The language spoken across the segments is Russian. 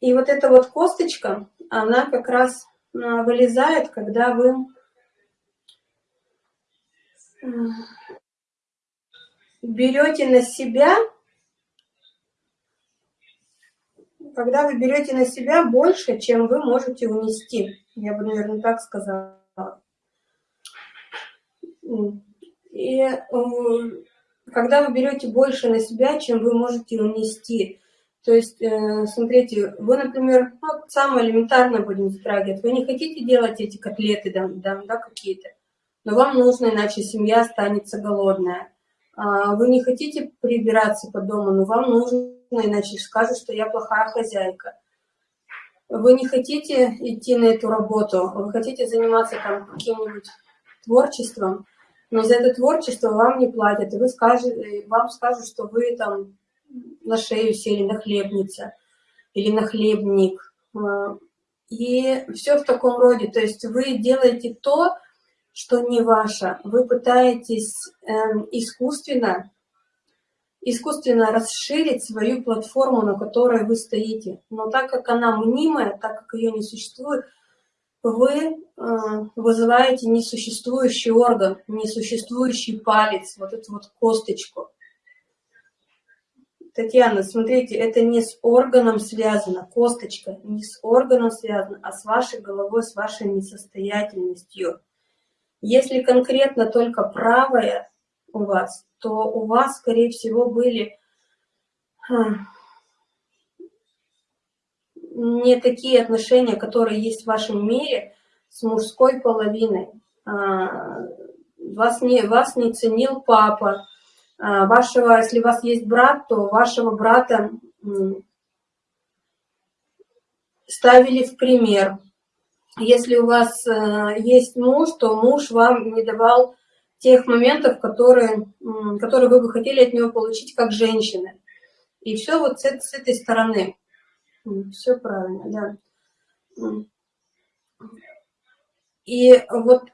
И вот эта вот косточка, она как раз а, вылезает, когда вы берете на себя, когда вы берете на себя больше, чем вы можете унести. Я бы, наверное, так сказала. И э, когда вы берете больше на себя, чем вы можете унести. То есть, э, смотрите, вы, например, ну, самое элементарное будем затрагивать, вы не хотите делать эти котлеты, да, да, да какие-то, но вам нужно, иначе семья останется голодная. А, вы не хотите прибираться по дому, но вам нужно, иначе скажут, что я плохая хозяйка. Вы не хотите идти на эту работу, вы хотите заниматься там каким-нибудь творчеством, но за это творчество вам не платят, и вы скажете, вам скажут, что вы там на шею сели на хлебница или на хлебник. А, и все в таком роде. То есть вы делаете то, что не ваше. Вы пытаетесь э, искусственно, искусственно расширить свою платформу, на которой вы стоите. Но так как она мнимая, так как ее не существует, вы э, вызываете несуществующий орган, несуществующий палец, вот эту вот косточку. Татьяна, смотрите, это не с органом связано, косточка не с органом связана, а с вашей головой, с вашей несостоятельностью. Если конкретно только правая у вас, то у вас, скорее всего, были не такие отношения, которые есть в вашем мире с мужской половиной. А, вас не, вас не ценил папа, вашего, если у вас есть брат, то вашего брата ставили в пример. Если у вас э, есть муж, то муж вам не давал тех моментов, которые, которые вы бы хотели от него получить как женщина. И все вот с, с этой стороны. Все правильно, да. И вот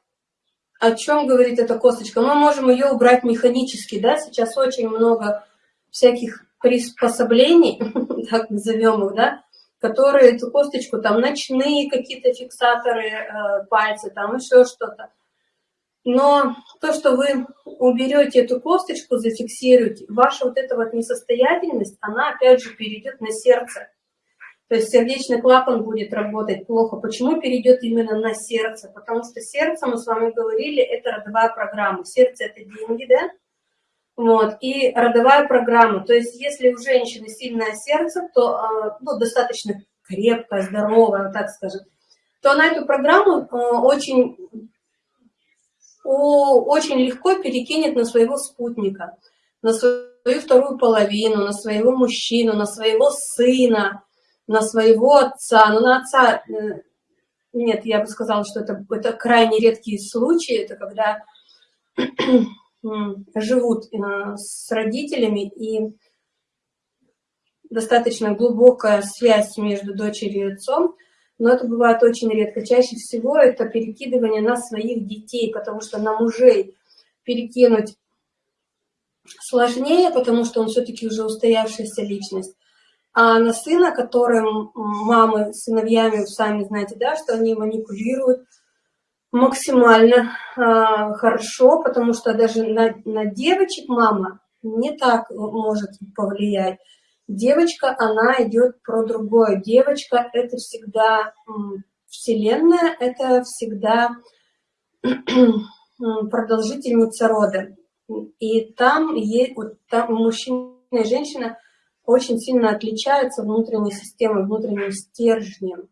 о чем говорит эта косточка? Мы можем ее убрать механически, да, сейчас очень много всяких приспособлений, так назовем их, да, которые эту косточку, там, ночные какие-то фиксаторы э, пальцы, там, еще что-то. Но то, что вы уберете эту косточку, зафиксируете, ваша вот эта вот несостоятельность, она опять же перейдет на сердце. То есть сердечный клапан будет работать плохо. Почему перейдет именно на сердце? Потому что сердце, мы с вами говорили, это родовая программа. Сердце – это деньги, да? Вот, и родовая программа. То есть если у женщины сильное сердце, то а, ну, достаточно крепкое, здоровое, так скажем, то она эту программу а, очень, очень легко перекинет на своего спутника, на свою вторую половину, на своего мужчину, на своего сына, на своего отца, но на отца, э, нет, я бы сказала, что это, это крайне редкие случаи, это когда живут э, с родителями и достаточно глубокая связь между дочерью и отцом, но это бывает очень редко. Чаще всего это перекидывание на своих детей, потому что на мужей перекинуть сложнее, потому что он все-таки уже устоявшаяся личность. А на сына, которым мамы с сыновьями, сами знаете, да, что они манипулируют максимально э, хорошо, потому что даже на, на девочек мама не так может повлиять. Девочка, она идет про другое. Девочка – это всегда вселенная, это всегда продолжительница рода. И там, есть, вот там мужчина и женщина – очень сильно отличаются внутренней системой, внутренним стержнем.